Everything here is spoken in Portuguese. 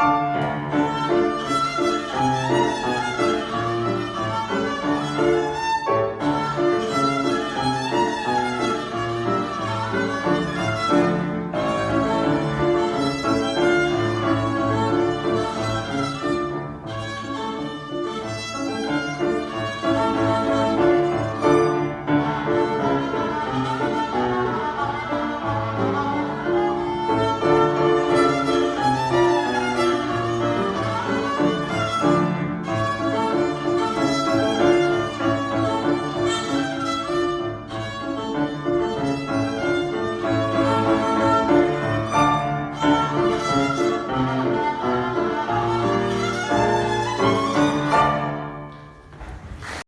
Música